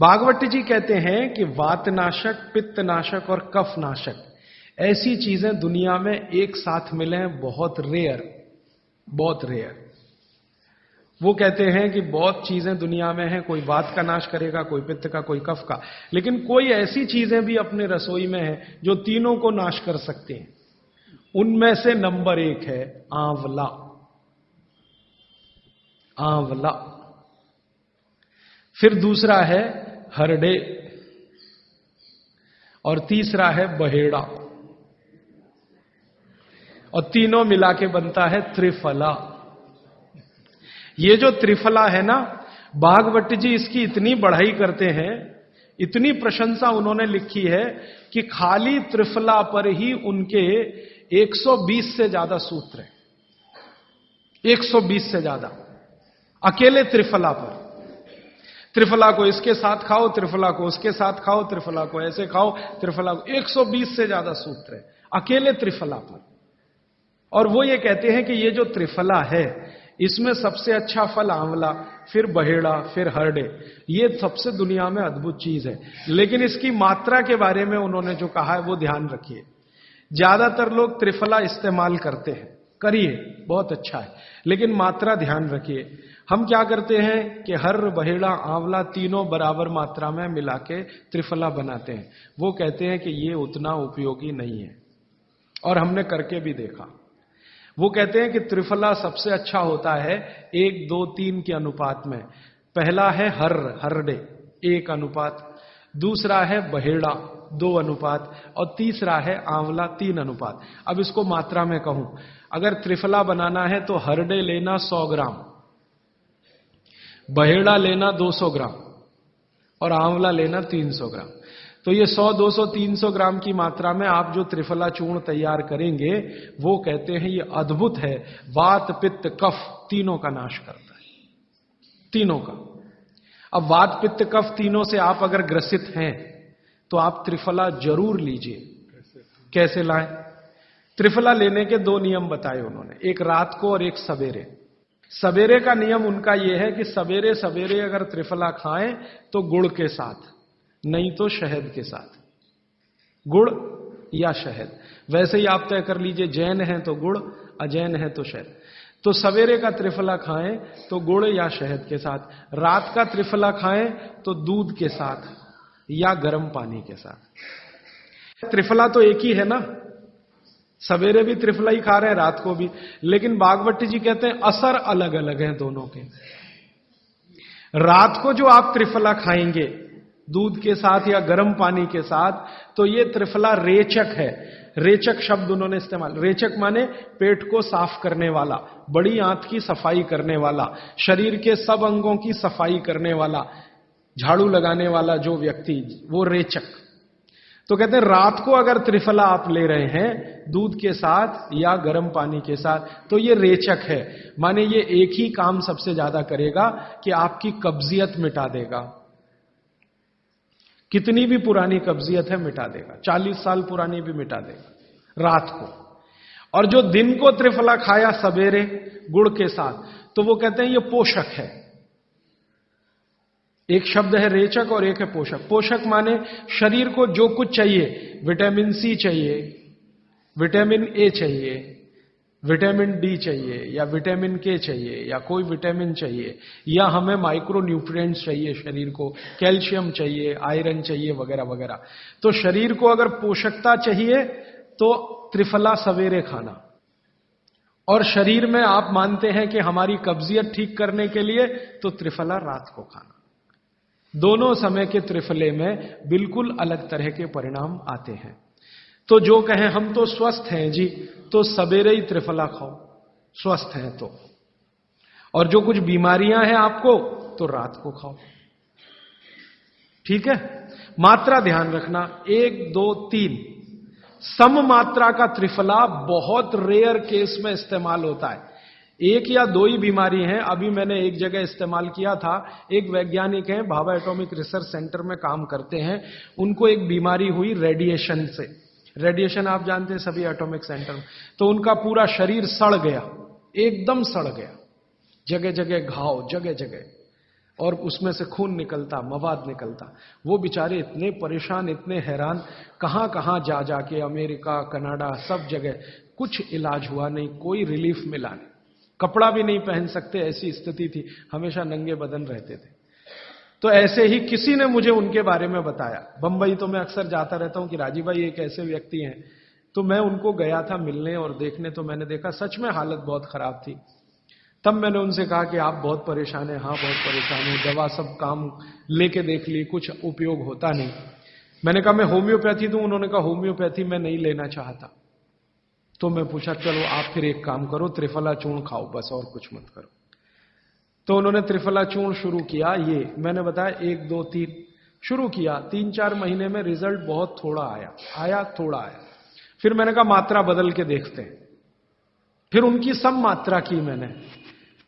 भागवत जी कहते हैं कि वातनाशक, पित्तनाशक और कफनाशक, ऐसी चीज़ें दुनिया में एक साथ मिले हैं, बहुत रेयर बहुत रेयर वो कहते हैं कि बहुत चीज़ें दुनिया में हैं, कोई वात का नाश करेगा, कोई पित्त का, कोई कफ का। लेकिन कोई ऐसी चीज़ें भी अपने रसोई में है, जो तीनों को नाश कर सकते हैं। उनमें से नंबर एक है, आंवला। आंवला। फिर दूसरा है हरडे और तीसरा है बहेड़ा। और तीनों मिला के बनता है त्रिफला। ये जो त्रिफला है ना बागवट जी इसकी इतनी बढ़ाई करते हैं, इतनी प्रशंसा उन्होंने लिखी है कि खाली त्रिफला पर ही उनके 120 से ज़्यादा सूत्र हैं। 120 से ज़्यादा। अकेले त्रिफला पर। त्रिफला को इसके साथ खाओ, त्रिफला को उसके साथ खाओ, त्रिफला को ऐसे खाओ, त्रिफला को। 120 से ज़्यादा सूत्र है। अकेले त्रिफला पर। और वो ये कहते हैं कि ये जो त्रिफला है, इसमें सबसे अच्छा फल आंवला, फिर बहेड़ा, फिर हरडे। ये सबसे दुनिया में अद्भुत चीज़ है। लेकिन इसकी मात्रा के बारे में उन्होंने जो कहा है, वो ध्यान रखिए। ज़्यादातर लोग त्रिफला इस्तेमाल करते हैं। करिए, बहुत अच्छा है। लेकिन मात्रा ध्यान रखिए। हम क्या करते हैं कि हर बहेड़ा, आंवला तीनों बराबर मात्रा में मिला के त्रिफला बनाते हैं। वो कहते हैं कि ये उतना उपयोगी नहीं है। और हमने करके भी देखा। वो कहते हैं कि त्रिफला सबसे अच्छा होता है एक, दो, तीन के अनुपात में। पहला है हर, हरडे, एक अनुपात। दूसरा है बहेड़ा, दो अनुपात। और तीसरा है आंवला, तीन अनुपात। अब इसको मात्रा में कहूँ। अगर त्रिफला बनाना है तो हरडे लेना सौ ग्राम बहेड़ा लेना दो सौ ग्राम और आंवला लेना तीन सौ ग्राम। तो ये 100, 200, 300 ग्राम की मात्रा में आप जो त्रिफला चूर्ण तैयार करेंगे वो कहते हैं ये अद्भुत है। वात पित्त कफ तीनों का नाश करता है। तीनों का। अब वात पित्त कफ तीनों से आप अगर ग्रसित हैं तो आप त्रिफला ज़रूर लीजिए। कैसे लाएँ? त्रिफला लेने के दो नियम बताए उन्होंने, एक रात को और एक सवेरे। सवेरे का नियम उनका यह है कि सवेरे सवेरे अगर त्रिफला खाएँ तो गुड़ के साथ, नहीं तो शहद के साथ। गुड़ या शहद। वैसे ही आप तय कर लीजिए, जैन है तो गुड़, अजैन है तो शहद। तो सवेरे का त्रिफला खाएँ तो गुड़ या शहद के साथ। रात का त्रिफला खाएँ तो दूध के साथ या गर्म पानी के साथ। त्रिफला तो एक ही है ना? सवेरे भी त्रिफला ही खा रहे हैं, रात को भी। लेकिन बागवती जी कहते हैं, असर अलग अलग है दोनों के। रात को जो आप त्रिफला खाएँगे, दूध के साथ या गर्म पानी के साथ तो ये त्रिफला रेचक है। रेचक शब्द उन्होंने इस्तेमाल, रेचक माने पेट को साफ़ करने वाला, बड़ी आंत की सफ़ाई करने वाला, शरीर के सब अंगों की सफ़ाई करने वाला, झाड़ू लगाने वाला जो व्यक्ति, वो रेचक। तो कहते हैं, रात को अगर त्रिफला आप ले रहे हैं, दूध के साथ या गर्म पानी के साथ तो ये रेचक है। माने ये एक ही काम सबसे ज़्यादा करेगा कि आपकी कब्जियत मिटा देगा। कितनी भी पुरानी कब्जियत है, मिटा देगा। चालीस साल पुरानी भी मिटा देगा, रात को। और जो दिन को त्रिफला खाया सवेरे, गुड़ के साथ तो वो कहते हैं, ये पोषक है। एक शब्द है रेचक और एक है पोषक। पोषक माने शरीर को जो कुछ चाहिए, विटामिन सी चाहिए, विटामिन ए चाहिए, विटामिन डी चाहिए, या विटामिन के चाहिए, या कोई विटामिन चाहिए, या हमें माइक्रो न्यूट्रिएंट्स चाहिए शरीर को, कैल्शियम चाहिए, आयरन चाहिए, वगैरह वगैरह। तो शरीर को अगर पोषकता चाहिए तो त्रिफला सवेरे खाना। और शरीर में आप मानते हैं कि हमारी कब्जियत ठीक करने के लिए तो त्रिफला रात को खाना। दोनों समय के त्रिफले में बिल्कुल अलग तरह के परिणाम आते हैं। तो जो कहें, हम तो स्वस्थ हैं जी तो सवेरे ही त्रिफला खाओ, स्वस्थ हैं तो। और जो कुछ बीमारियाँ हैं आपको तो रात को खाओ। ठीक है? मात्रा ध्यान रखना, एक, दो, तीन। सम मात्रा का त्रिफला बहुत रेयर केस में इस्तेमाल होता है। एक या दो ही बीमारी हैं। अभी मैंने एक जगह इस्तेमाल किया था। एक वैज्ञानिक हैं, भाभा एटॉमिक रिसर्च सेंटर में काम करते हैं। उनको एक बीमारी हुई रेडिएशन से। रेडिएशन आप जानते हैं सभी एटॉमिक सेंटर में। तो उनका पूरा शरीर सड़ गया। एकदम सड़ गया। जगह जगह घाव जगह जगह और उसमें से खून निकलता, मवाद निकलता। वो बेचारे इतने परेशान, इतने हैरान कहाँ कहाँ जा जाके अमेरिका, कनाडा, सब जगह। कुछ इलाज हुआ नहीं, कोई रिलीफ मिला नहीं। कपड़ा भी नहीं पहन सकते, ऐसी स्थिति थी। हमेशा नंगे बदन रहते थे। तो ऐसे ही किसी ने मुझे उनके बारे में बताया। बंबई तो मैं अक्सर जाता रहता हूँ कि राजीव भाई एक ऐसे व्यक्ति हैं। तो मैं उनको गया था मिलने और देखने तो मैंने देखा सच में हालत बहुत खराब थी। तब मैंने उनसे कहा कि आप बहुत परेशान हैं। हाँ बहुत परेशान हूँ। दवा सब काम लेके देख ली, कुछ उपयोग होता नहीं। मैंने कहा, मैं होम्योपैथी दूँ? उन्होंने कहा, होम्योपैथी मैं नहीं लेना चाहता। तो मैं पूछा, चलो आप फिर एक काम करो, त्रिफला चूर्ण खाओ, बस और कुछ मत करो। तो उन्होंने त्रिफला चूर्ण शुरू किया, ये मैंने बताया, एक, दो, तीन, शुरू किया। तीन, चार महीने में रिज़ल्ट बहुत थोड़ा आया आया, थोड़ा आया। फिर मैंने कहा, मात्रा बदल के देखते हैं। फिर उनकी सब मात्रा की मैंने।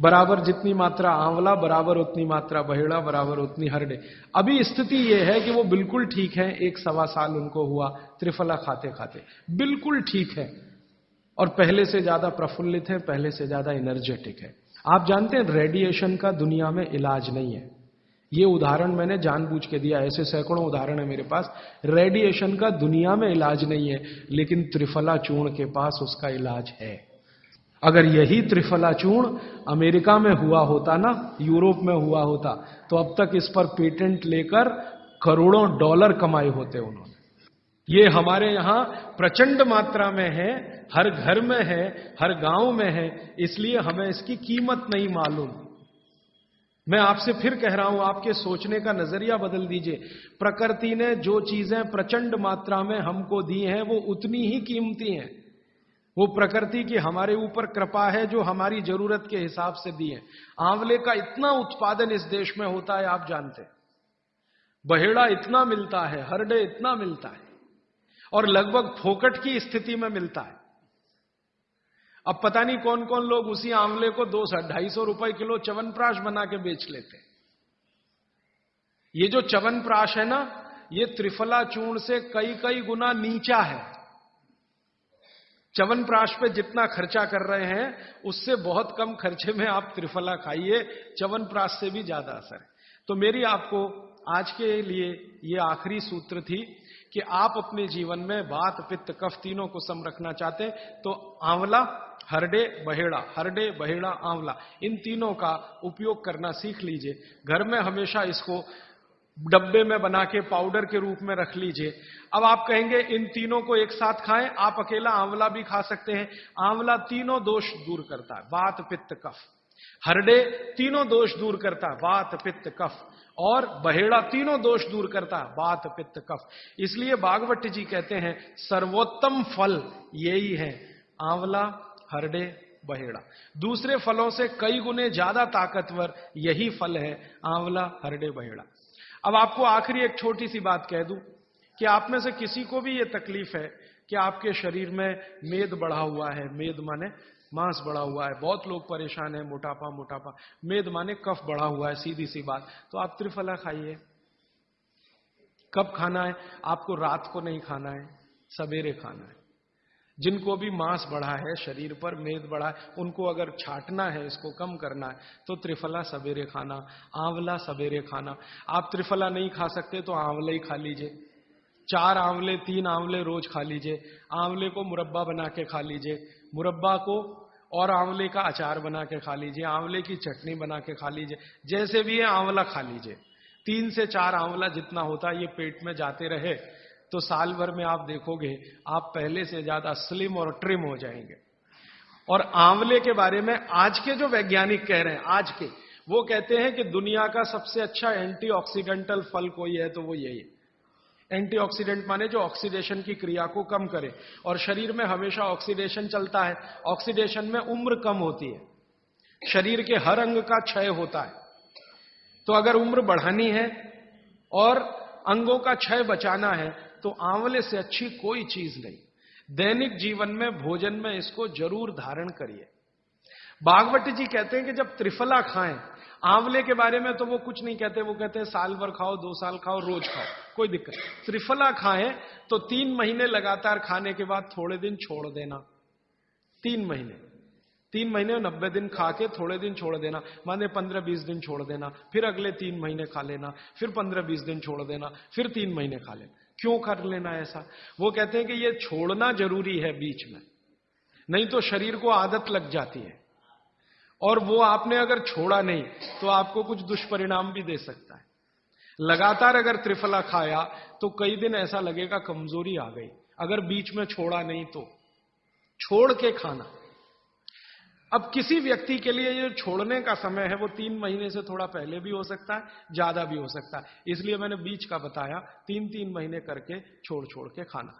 बराबर जितनी मात्रा आंवला, बराबर उतनी मात्रा बहेड़ा, बराबर उतनी हरडे। अभी स्थिति यह है कि वो बिल्कुल ठीक है, एक सवा साल उनको हुआ त्रिफला खाते खाते बिल्कुल ठीक है। और पहले से ज़्यादा प्रफुल्लित है, पहले से ज़्यादा एनर्जेटिक है। आप जानते हैं रेडिएशन का दुनिया में इलाज नहीं है। ये उदाहरण मैंने जानबूझ के दिया, ऐसे सैकड़ों उदाहरण है मेरे पास। रेडिएशन का दुनिया में इलाज नहीं है, लेकिन त्रिफला चूर्ण के पास उसका इलाज है। अगर यही त्रिफला चूर्ण अमेरिका में हुआ होता ना, यूरोप में हुआ होता तो अब तक इस पर पेटेंट लेकर करोड़ों डॉलर कमाए होते उन्होंने। ये हमारे यहाँ प्रचंड मात्रा में है, हर घर में है, हर गाँव में है, इसलिए हमें इसकी कीमत नहीं मालूम। मैं आपसे फिर कह रहा हूँ, आपके सोचने का नज़रिया बदल दीजिए। प्रकृति ने जो चीज़ें प्रचंड मात्रा में हमको दी हैं, वो उतनी ही कीमती हैं। वो प्रकृति की हमारे ऊपर कृपा है, जो हमारी ज़रूरत के हिसाब से दी है। आंवले का इतना उत्पादन इस देश में होता है, आप जानते बहेड़ा इतना मिलता है, हरडे इतना मिलता है। और लगभग फोकट की स्थिति में मिलता है। अब पता नहीं कौन कौन लोग उसी आंवले को दो सौ ढाई सौ रुपए किलो चवनप्राश बना के बेच लेते ये जो चवनप्राश है ना, ये त्रिफला चूर्ण से कई कई गुना नीचा है। चवनप्राश पे जितना खर्चा कर रहे हैं, उससे बहुत कम खर्चे में आप त्रिफला खाइए चवनप्राश से भी ज़्यादा असर है। तो मेरी आपको आज के लिए ये आखिरी सूत्र थी कि आप अपने जीवन में बात पित्त, कफ तीनों को सम रखना चाहते तो आंवला, हरडे, बहेड़ा हरडे, बहेड़ा, आंवला, इन तीनों का उपयोग करना सीख लीजिए। घर में हमेशा इसको डब्बे में बना के, पाउडर के रूप में रख लीजिए। अब आप कहेंगे, इन तीनों को एक साथ खाएँ, आप अकेला आंवला भी खा सकते हैं। आंवला तीनों दोष दूर करता है वात पित्त, कफ। हरडे तीनों दोष दूर करता है वात पित्त, कफ। और बहेड़ा तीनों दोष दूर करता, बात, पित्त, कफ। इसलिए बागवट जी कहते हैं, सर्वोत्तम फल यही है, आंवला, हरडे, बहेड़ा। दूसरे फलों से कई गुने ज़्यादा ताकतवर यही फल है, आंवला, हरडे, बहेड़ा। अब आपको आखिरी एक छोटी सी बात कह दूँ, कि आप में से किसी को भी ये तकलीफ़ है कि आपके शरीर में मेद बढ़ा हुआ है। मेद माने मांस बढ़ा हुआ है। बहुत लोग परेशान है, मोटापा मोटापा। मेद माने कफ बढ़ा हुआ है, सीधी सी बात। तो आप त्रिफला खाइए। कब खाना है? आपको रात को नहीं खाना है, सवेरे खाना है। जिनको भी मांस बढ़ा है, शरीर पर मेद बढ़ा है, उनको अगर छाटना है, इसको कम करना है तो त्रिफला सवेरे खाना, आंवला सवेरे खाना। आप त्रिफला नहीं खा सकते तो आंवला ही खा लीजिए। चार आंवले, तीन आंवले रोज खा लीजिए। आंवले को मुरब्बा बना के खा लीजिए। मुरब्बा को और आंवले का अचार बना के खा लीजिए। आंवले की चटनी बना के खा लीजिए। जैसे भी है, आंवला खा लीजिए। तीन से चार आंवला जितना होता है ये पेट में जाते रहे तो साल भर में आप देखोगे, आप पहले से ज़्यादा स्लिम और ट्रिम हो जाएँगे। और आंवले के बारे में आज के जो वैज्ञानिक कह रहे हैं, आज के, वो कहते हैं कि दुनिया का सबसे अच्छा एंटीऑक्सीडेंटल फल कोई है तो वो यही है। एंटीऑक्सीडेंट माने जो ऑक्सीडेशन की क्रिया को कम करे। और शरीर में हमेशा ऑक्सीडेशन चलता है। ऑक्सीडेशन में उम्र कम होती है। शरीर के हर अंग का क्षय होता है। तो अगर उम्र बढ़ानी है और अंगों का क्षय बचाना है तो आंवले से अच्छी कोई चीज़ नहीं। दैनिक जीवन में, भोजन में इसको ज़रूर धारण करिए। बागवती जी कहते हैं कि जब त्रिफला खाएँ, आंवले के बारे में तो वो कुछ नहीं कहते। वो कहते हैं, साल भर खाओ, दो साल खाओ, रोज खाओ। कोई दिक्कत त्रिफला खाएँ तो तीन महीने लगातार खाने के बाद थोड़े दिन छोड़ देना। तीन महीने। तीन महीने नब्बे दिन खा के थोड़े दिन छोड़ देना। माने पंद्रह बीस दिन छोड़ देना। फिर अगले तीन महीने खा लेना। फिर पंद्रह बीस दिन छोड़ देना। फिर तीन महीने खा लेना। क्यों कर लेना ऐसा? वो कहते हैं कि ये छोड़ना ज़रूरी है बीच में। नहीं तो शरीर को आदत लग जाती है। और वो आपने अगर छोड़ा नहीं तो आपको कुछ दुष्परिणाम भी दे सकता है। लगातार अगर त्रिफला खाया तो कई दिन ऐसा लगेगा कमज़ोरी आ गई। अगर बीच में छोड़ा नहीं तो। छोड़ के खाना। अब किसी व्यक्ति के लिए ये छोड़ने का समय है, वो तीन महीने से थोड़ा पहले भी हो सकता है, ज़्यादा भी हो सकता है। इसलिए मैंने बीच का बताया तीन तीन महीने करके छोड़ छोड़ के खाना।